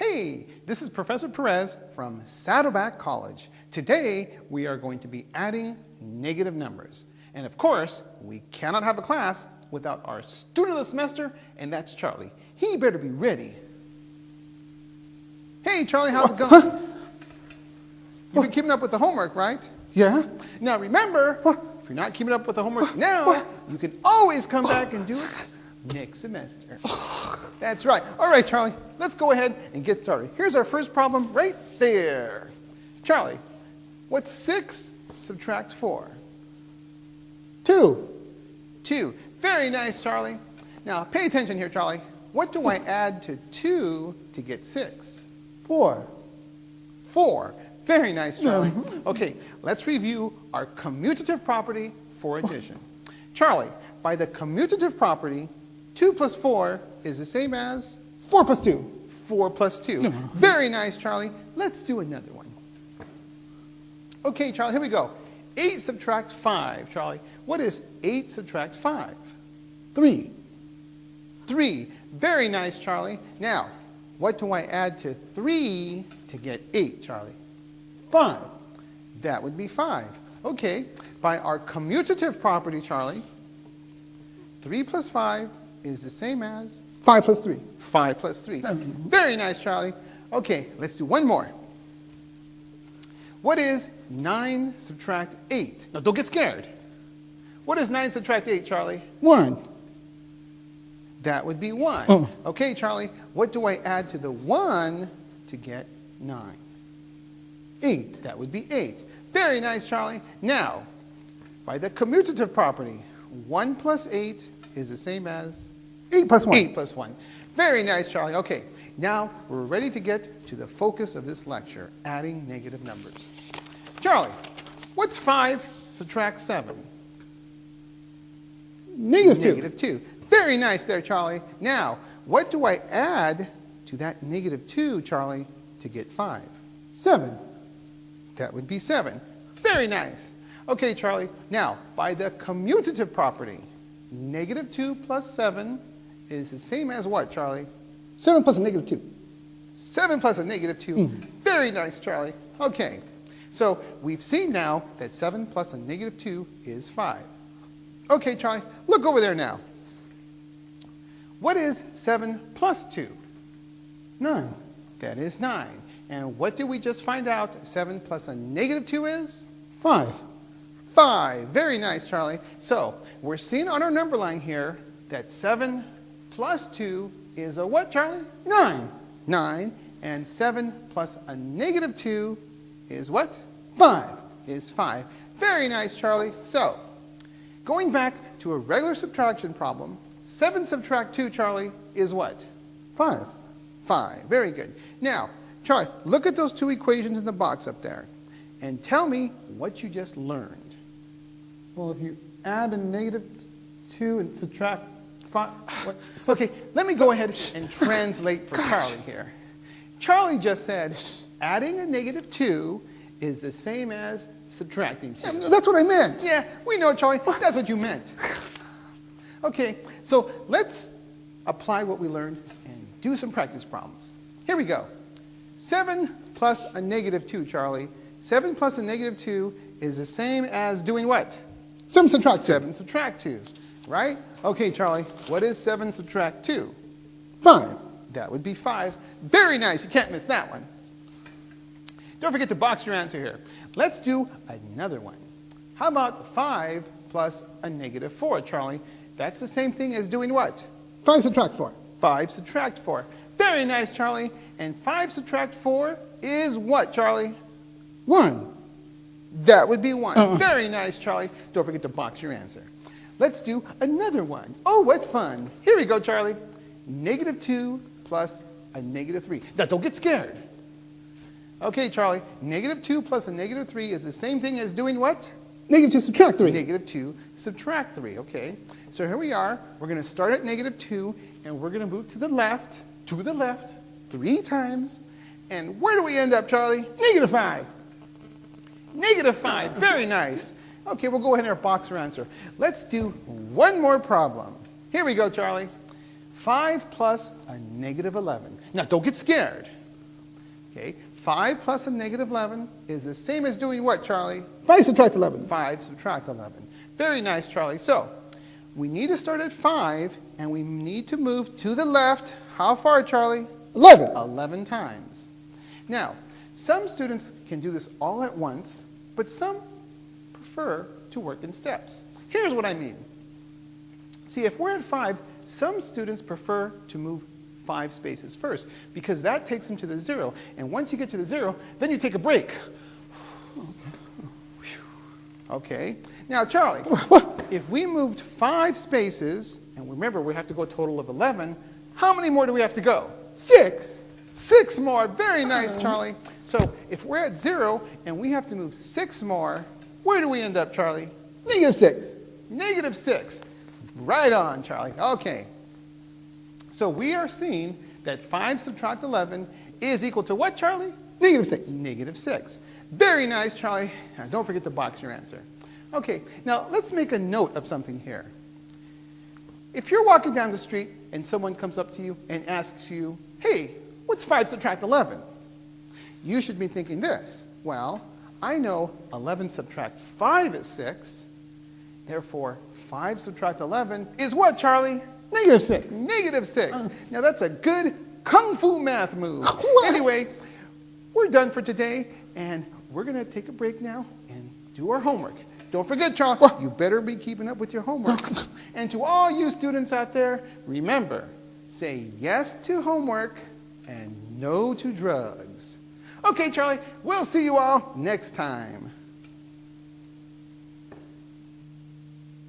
Hey, this is Professor Perez from Saddleback College. Today, we are going to be adding negative numbers. And of course, we cannot have a class without our student of the semester, and that's Charlie. He better be ready. Hey, Charlie, how's it going? You've been keeping up with the homework, right? Yeah? Now remember, if you're not keeping up with the homework now, you can always come back and do it next semester. That's right. All right, Charlie, let's go ahead and get started. Here's our first problem right there. Charlie, what's 6 subtract 4? Two. 2. Very nice, Charlie. Now, pay attention here, Charlie. What do I add to 2 to get 6? Four. 4. Very nice, Charlie. Okay, let's review our commutative property for addition. Charlie, by the commutative property, 2 plus 4 is the same as Four plus two. 4 plus 2. Very nice, Charlie. Let's do another one. Okay, Charlie, here we go. 8 subtract 5, Charlie. What is 8 subtract 5? Three. 3. Very nice, Charlie. Now, what do I add to 3 to get 8, Charlie? Five. That would be 5. Okay, by our commutative property, Charlie, 3 plus 5 is the same as Five plus three. 5 plus 3. Very nice, Charlie. Okay, let's do one more. What is 9 subtract 8? Now, don't get scared. What is 9 subtract 8, Charlie? One. That would be 1. Oh. Okay, Charlie, what do I add to the 1 to get 9? Eight. That would be 8. Very nice, Charlie. Now, by the commutative property, 1 plus 8 is the same as Eight plus one. 8 plus 1. Very nice, Charlie. Okay, now we're ready to get to the focus of this lecture, adding negative numbers. Charlie, what's 5 subtract 7? Negative two. Negative 2. Very nice there, Charlie. Now, what do I add to that negative 2, Charlie, to get 5? Seven. That would be 7. Very nice. Okay, Charlie. Now, by the commutative property, negative 2 plus 7 is the same as what, Charlie? Seven plus a negative two. 7 plus a negative 2. Mm. Very nice, Charlie. Okay. So we've seen now that 7 plus a negative 2 is 5. Okay, Charlie, look over there now. What is 7 plus 2? Nine. That is 9. And what did we just find out 7 plus a negative 2 is? Five. Very nice, Charlie. So we're seeing on our number line here that 7 plus 2 is a what, Charlie? Nine. 9. And 7 plus a negative 2 is what? Five. Is 5. Very nice, Charlie. So, going back to a regular subtraction problem, 7 subtract 2, Charlie, is what? Five. 5. Very good. Now, Charlie, look at those two equations in the box up there and tell me what you just learned. Well, if you add a negative two and subtract five. What? Okay, let me go ahead and translate for Gosh. Charlie here. Charlie just said adding a negative 2 is the same as subtracting 2. Yeah, That's what I meant. Yeah, we know, Charlie. That's what you meant. Okay, so let's apply what we learned and do some practice problems. Here we go. 7 plus a negative 2, Charlie. 7 plus a negative 2 is the same as doing what? Seven subtract two. 7 subtract 2, right? Okay, Charlie, what is 7 subtract 2? Five. That would be 5. Very nice. You can't miss that one. Don't forget to box your answer here. Let's do another one. How about 5 plus a negative 4, Charlie? That's the same thing as doing what? Five subtract four. 5 subtract 4. Very nice, Charlie. And 5 subtract 4 is what, Charlie? One. That would be 1. Uh-uh. Very nice, Charlie. Don't forget to box your answer. Let's do another one. Oh, what fun. Here we go, Charlie. Negative 2 plus a negative 3. Now, don't get scared. Okay, Charlie. Negative 2 plus a negative 3 is the same thing as doing what? Negative two subtract three. Negative 2 subtract 3, okay? So here we are. We're going to start at negative 2, and we're going to move to the left, to the left, three times. And where do we end up, Charlie? Negative five. Negative 5. Very nice. Okay, we'll go ahead and box our answer. Let's do one more problem. Here we go, Charlie. 5 plus a negative 11. Now, don't get scared. Okay, 5 plus a negative 11 is the same as doing what, Charlie? 5 subtract 11. 5 subtract 11. Very nice, Charlie. So, we need to start at 5, and we need to move to the left. How far, Charlie? 11. 11 times. Now, some students can do this all at once, but some prefer to work in steps. Here's what I mean. See, if we're at 5, some students prefer to move five spaces first because that takes them to the zero. And once you get to the zero, then you take a break. Okay. Now, Charlie, if we moved five spaces, and remember we have to go a total of 11, how many more do we have to go? Six. Six more. Very nice, Charlie. So if we're at zero and we have to move six more, where do we end up, Charlie? Negative 6. Negative six. Right on, Charlie. Okay. So we are seeing that 5 subtract 11 is equal to what, Charlie? Negative 6. Negative 6. Very nice, Charlie. Now, don't forget to box your answer. Okay, now let's make a note of something here. If you're walking down the street and someone comes up to you and asks you, hey, what's 5 subtract 11? You should be thinking this. Well, I know 11 subtract 5 is 6. Therefore, 5 subtract 11 is what, Charlie? Negative 6. Negative 6. Uh. Now that's a good kung fu math move. What? Anyway, we're done for today, and we're going to take a break now and do our homework. Don't forget, Charlie, you better be keeping up with your homework. and to all you students out there, remember, say yes to homework and no to drugs. Okay, Charlie, we'll see you all next time.